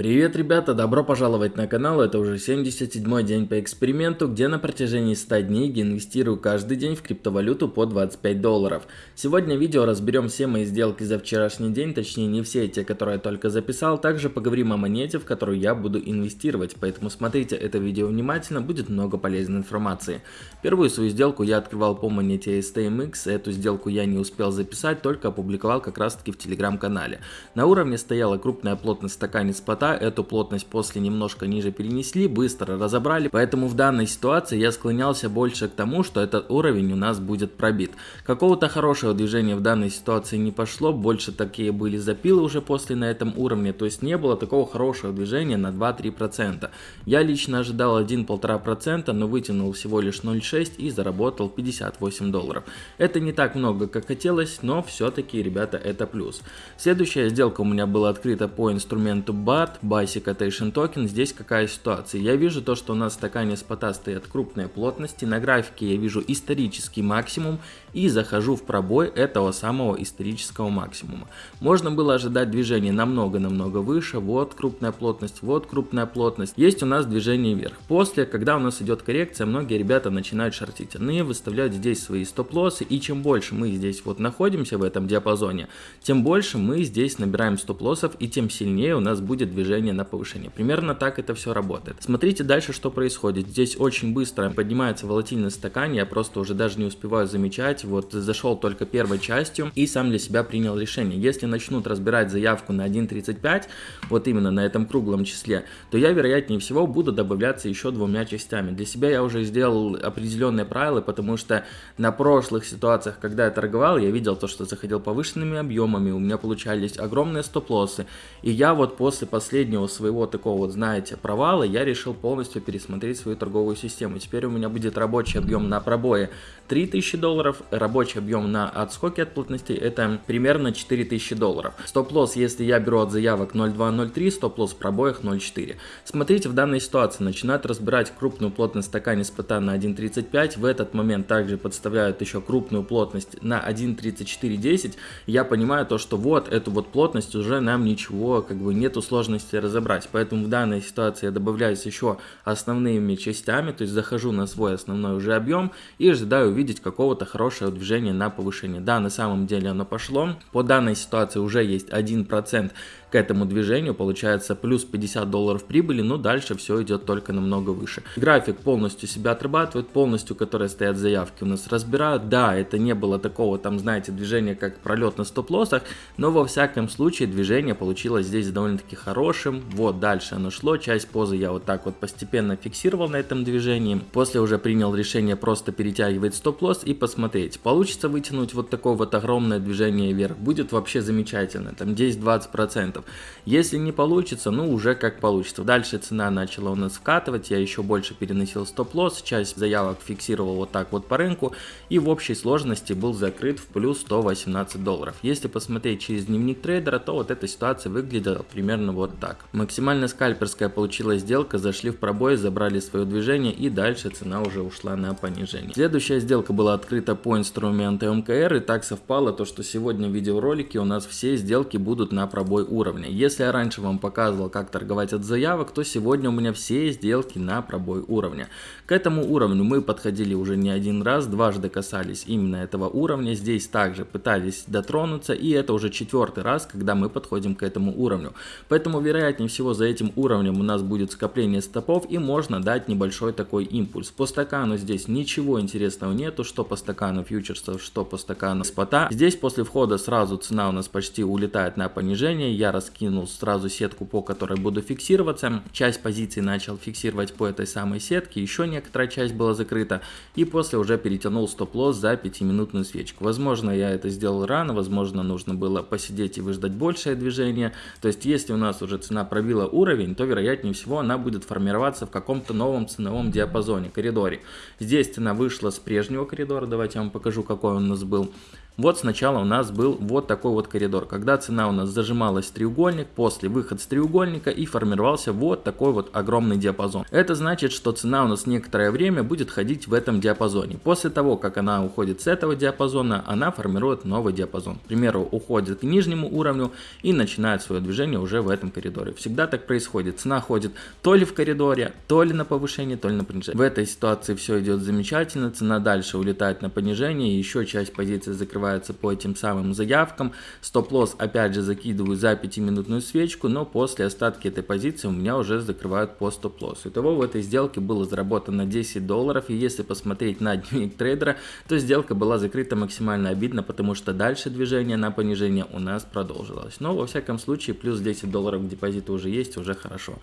Привет, ребята! Добро пожаловать на канал. Это уже 77 день по эксперименту, где на протяжении 100 дней я инвестирую каждый день в криптовалюту по 25 долларов. Сегодня в видео разберем все мои сделки за вчерашний день, точнее не все те, которые я только записал. Также поговорим о монете, в которую я буду инвестировать. Поэтому смотрите это видео внимательно, будет много полезной информации. Первую свою сделку я открывал по монете STMX. Эту сделку я не успел записать, только опубликовал как раз таки в телеграм-канале. На уровне стояла крупная плотность в стакане спота эту плотность после немножко ниже перенесли, быстро разобрали, поэтому в данной ситуации я склонялся больше к тому, что этот уровень у нас будет пробит. Какого-то хорошего движения в данной ситуации не пошло, больше такие были запилы уже после на этом уровне, то есть не было такого хорошего движения на 2-3%. Я лично ожидал 1-1,5%, но вытянул всего лишь 0,6 и заработал 58 долларов. Это не так много, как хотелось, но все-таки, ребята, это плюс. Следующая сделка у меня была открыта по инструменту BAT, Basic Attention Token, здесь какая ситуация? Я вижу то, что у нас в стакане спота стоят крупные плотности, на графике я вижу исторический максимум и захожу в пробой этого самого исторического максимума. Можно было ожидать движения намного-намного выше, вот крупная плотность, вот крупная плотность. Есть у нас движение вверх. После, когда у нас идет коррекция, многие ребята начинают шортить. Они выставляют здесь свои стоп-лоссы, и чем больше мы здесь вот находимся в этом диапазоне, тем больше мы здесь набираем стоп-лоссов, и тем сильнее у нас будет движение движение на повышение. Примерно так это все работает. Смотрите дальше, что происходит. Здесь очень быстро поднимается волатильность стакан, я просто уже даже не успеваю замечать. Вот зашел только первой частью и сам для себя принял решение. Если начнут разбирать заявку на 1.35, вот именно на этом круглом числе, то я вероятнее всего буду добавляться еще двумя частями. Для себя я уже сделал определенные правила, потому что на прошлых ситуациях, когда я торговал, я видел то, что заходил повышенными объемами, у меня получались огромные стоп-лоссы. И я вот после последнего последнего своего такого вот, знаете, провала я решил полностью пересмотреть свою торговую систему. Теперь у меня будет рабочий объем на пробое 3000 долларов, рабочий объем на отскоке от плотности это примерно 4000 долларов. Стоп-лосс, если я беру от заявок 0.203, стоп-лосс в пробоях 0.4. Смотрите, в данной ситуации начинают разбирать крупную плотность стакане спота на 1.35, в этот момент также подставляют еще крупную плотность на 1.3410, я понимаю то, что вот эту вот плотность уже нам ничего, как бы нету сложности возможности разобрать. Поэтому в данной ситуации я добавляюсь еще основными частями, то есть захожу на свой основной уже объем и ожидаю увидеть какого-то хорошего движения на повышение. Да, на самом деле оно пошло. По данной ситуации уже есть 1% к этому движению, получается плюс 50 долларов прибыли, но дальше все идет только намного выше. График полностью себя отрабатывает, полностью, которые стоят заявки у нас разбирают. Да, это не было такого там, знаете, движения, как пролет на стоп-лоссах, но во всяком случае движение получилось здесь довольно-таки хорошим. Вот дальше оно шло, часть позы я вот так вот постепенно фиксировал на этом движении. После уже принял решение просто перетягивать стоп-лосс и посмотреть. Получится вытянуть вот такое вот огромное движение вверх, будет вообще замечательно, там 10-20%. Если не получится, ну уже как получится. Дальше цена начала у нас вкатывать, я еще больше переносил стоп-лосс, часть заявок фиксировал вот так вот по рынку и в общей сложности был закрыт в плюс 118 долларов. Если посмотреть через дневник трейдера, то вот эта ситуация выглядела примерно вот так. Максимально скальперская получилась сделка, зашли в пробой, забрали свое движение и дальше цена уже ушла на понижение. Следующая сделка была открыта по инструменту МКР и так совпало то, что сегодня в видеоролике у нас все сделки будут на пробой уровня уровня. Если я раньше вам показывал, как торговать от заявок, то сегодня у меня все сделки на пробой уровня. К этому уровню мы подходили уже не один раз, дважды касались именно этого уровня. Здесь также пытались дотронуться, и это уже четвертый раз, когда мы подходим к этому уровню. Поэтому, вероятнее всего, за этим уровнем у нас будет скопление стопов, и можно дать небольшой такой импульс. По стакану здесь ничего интересного нету, что по стакану фьючерсов, что по стакану спота. Здесь после входа сразу цена у нас почти улетает на понижение. Я раскинул сразу сетку, по которой буду фиксироваться. Часть позиций начал фиксировать по этой самой сетке, еще некоторая часть была закрыта. И после уже перетянул стоп-лосс за 5-минутную свечку. Возможно, я это сделал рано, возможно, нужно было посидеть и выждать большее движение. То есть, если у нас уже цена пробила уровень, то вероятнее всего она будет формироваться в каком-то новом ценовом диапазоне, коридоре. Здесь цена вышла с прежнего коридора, давайте я вам покажу, какой он у нас был. Вот сначала у нас был вот такой вот коридор, когда цена у нас зажималась в треугольник, после выход с треугольника и формировался вот такой вот огромный диапазон. Это значит, что цена у нас некоторое время будет ходить в этом диапазоне. После того, как она уходит с этого диапазона, она формирует новый диапазон. К примеру, уходит к нижнему уровню и начинает свое движение уже в этом коридоре. Всегда так происходит. Цена ходит то ли в коридоре, то ли на повышение, то ли на понижение. В этой ситуации все идет замечательно, цена дальше улетает на понижение, еще часть позиций закрывается по этим самым заявкам. Стоп-лосс опять же закидываю за 5-минутную свечку, но после остатки этой позиции у меня уже закрывают по стоп-лоссу. Итого в этой сделке было заработано 10 долларов, и если посмотреть на дневник трейдера, то сделка была закрыта максимально обидно, потому что дальше движение на понижение у нас продолжилось. Но во всяком случае плюс 10 долларов к депозиту уже есть, уже хорошо.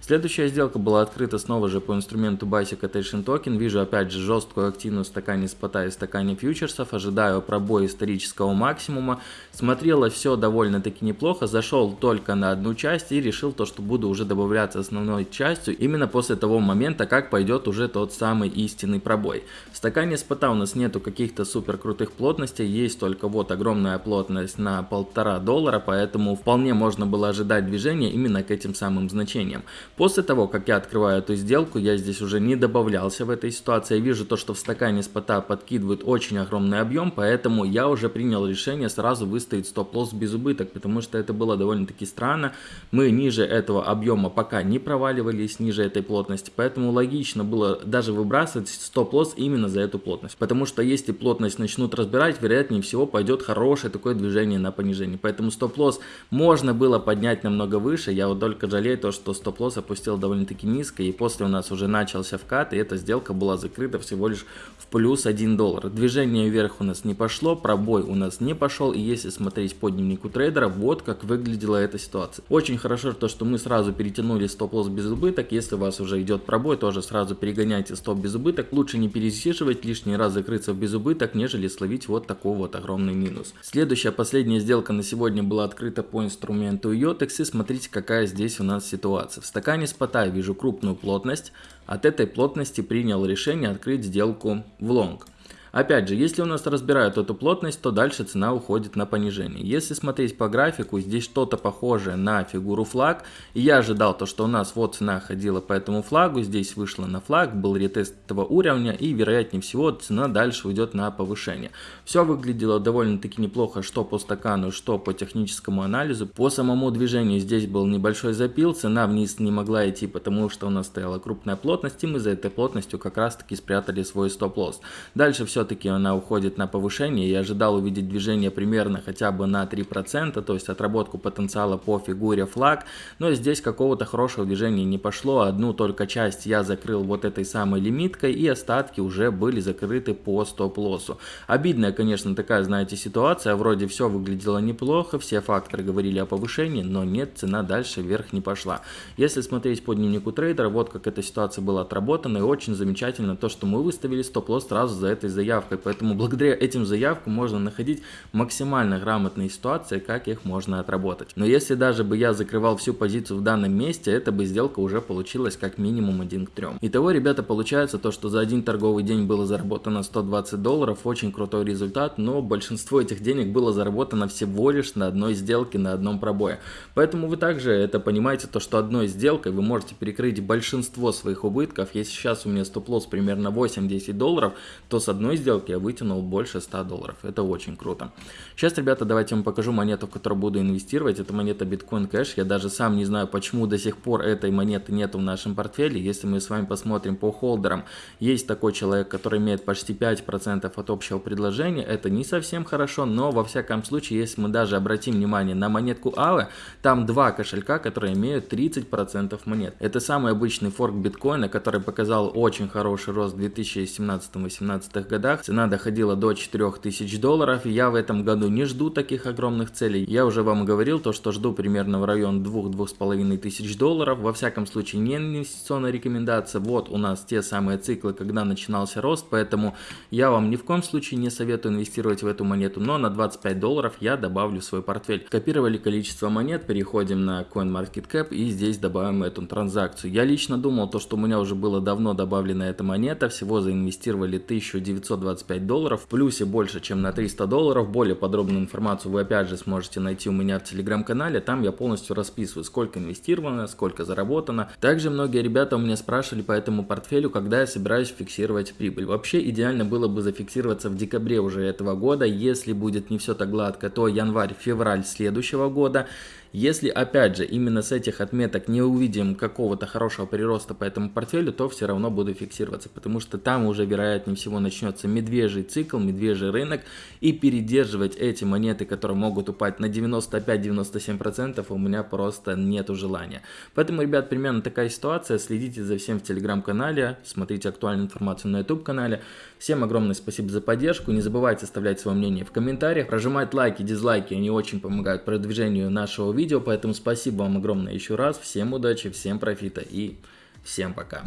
Следующая сделка была открыта снова же по инструменту Basic Attention Token. Вижу опять же жесткую активную стакане спота и стакане фьючерсов. Ожидаю пробой исторического максимума. Смотрело все довольно-таки неплохо. Зашел только на одну часть и решил то, что буду уже добавляться основной частью именно после того момента, как пойдет уже тот самый истинный пробой. В стакане спота у нас нету каких-то супер крутых плотностей. Есть только вот огромная плотность на полтора доллара, поэтому вполне можно было ожидать движения именно к этим самым значениям. После того, как я открываю эту сделку, я здесь уже не добавлялся в этой ситуации. Я вижу то, что в стакане спота подкидывает очень огромный объем, поэтому я уже принял решение сразу выставить стоп-лосс без убыток, потому что это было довольно-таки странно. Мы ниже этого объема пока не проваливались, ниже этой плотности, поэтому логично было даже выбрасывать стоп-лосс именно за эту плотность. Потому что если плотность начнут разбирать, вероятнее всего пойдет хорошее такое движение на понижение. Поэтому стоп-лосс можно было поднять намного выше, я вот только жалею то, что стоп-лосс опустил довольно-таки низко, и после у нас уже начался вкат, и эта сделка была закрыта всего лишь в плюс 1 доллар. Движение вверх у нас не пошло, пробой у нас не пошел, и если смотреть по дневнику трейдера, вот как выглядела эта ситуация. Очень хорошо то, что мы сразу перетянули стоп-лосс без убыток, если у вас уже идет пробой, тоже сразу перегоняйте стоп без убыток, лучше не пересиживать, лишний раз закрыться в без убыток, нежели словить вот такой вот огромный минус. Следующая, последняя сделка на сегодня была открыта по инструменту Yotex, и смотрите, какая здесь у нас ситуация. В стакане спота вижу крупную плотность, от этой плотности принял решение открыть сделку в лонг. Опять же, если у нас разбирают эту плотность, то дальше цена уходит на понижение. Если смотреть по графику, здесь что-то похожее на фигуру флаг. И я ожидал то, что у нас вот цена ходила по этому флагу, здесь вышла на флаг, был ретест этого уровня и вероятнее всего цена дальше уйдет на повышение. Все выглядело довольно-таки неплохо, что по стакану, что по техническому анализу. По самому движению здесь был небольшой запил, цена вниз не могла идти, потому что у нас стояла крупная плотность, и мы за этой плотностью как раз таки спрятали свой стоп-лосс. Дальше все все-таки она уходит на повышение. Я ожидал увидеть движение примерно хотя бы на 3%, то есть отработку потенциала по фигуре флаг. Но здесь какого-то хорошего движения не пошло. Одну только часть я закрыл вот этой самой лимиткой и остатки уже были закрыты по стоп-лоссу. Обидная, конечно, такая, знаете, ситуация. Вроде все выглядело неплохо, все факторы говорили о повышении, но нет, цена дальше вверх не пошла. Если смотреть по дневнику трейдера, вот как эта ситуация была отработана и очень замечательно то, что мы выставили стоп-лосс сразу за этой заявкой заявкой. Поэтому благодаря этим заявкам можно находить максимально грамотные ситуации, как их можно отработать. Но если даже бы я закрывал всю позицию в данном месте, эта бы сделка уже получилась как минимум 1 к 3. Итого, ребята, получается то, что за один торговый день было заработано 120 долларов, очень крутой результат, но большинство этих денег было заработано всего лишь на одной сделке, на одном пробое. Поэтому вы также это понимаете, то, что одной сделкой вы можете перекрыть большинство своих убытков. Если сейчас у меня стоп-лосс примерно 8-10 долларов, то с одной сделки я вытянул больше 100 долларов. Это очень круто. Сейчас, ребята, давайте я вам покажу монету, в которую буду инвестировать. Это монета Bitcoin Cash. Я даже сам не знаю, почему до сих пор этой монеты нет в нашем портфеле. Если мы с вами посмотрим по холдерам, есть такой человек, который имеет почти 5% от общего предложения. Это не совсем хорошо, но во всяком случае, если мы даже обратим внимание на монетку AVE, там два кошелька, которые имеют 30% монет. Это самый обычный форк биткоина, который показал очень хороший рост в 2017-2018 годах годах цена доходила до 4000 долларов. Я в этом году не жду таких огромных целей. Я уже вам говорил то, что жду примерно в район 2-2,5 тысяч долларов. Во всяком случае не инвестиционная рекомендация. Вот у нас те самые циклы, когда начинался рост, поэтому я вам ни в коем случае не советую инвестировать в эту монету, но на 25 долларов я добавлю в свой портфель. Копировали количество монет, переходим на CoinMarketCap и здесь добавим эту транзакцию. Я лично думал то, что у меня уже было давно добавлена эта монета, всего заинвестировали 1900 25 долларов, в плюсе больше, чем на 300 долларов. Более подробную информацию вы опять же сможете найти у меня в телеграм-канале, там я полностью расписываю, сколько инвестировано, сколько заработано. Также многие ребята у меня спрашивали по этому портфелю, когда я собираюсь фиксировать прибыль. Вообще идеально было бы зафиксироваться в декабре уже этого года, если будет не все так гладко, то январь-февраль следующего года. Если, опять же, именно с этих отметок не увидим какого-то хорошего прироста по этому портфелю, то все равно буду фиксироваться, потому что там уже, вероятнее всего, начнется медвежий цикл, медвежий рынок, и передерживать эти монеты, которые могут упасть на 95-97%, у меня просто нету желания. Поэтому, ребят, примерно такая ситуация. Следите за всем в телеграм-канале, смотрите актуальную информацию на YouTube-канале. Всем огромное спасибо за поддержку. Не забывайте оставлять свое мнение в комментариях, прожимать лайки, дизлайки, они очень помогают продвижению нашего видео видео, поэтому спасибо вам огромное еще раз, всем удачи, всем профита и всем пока.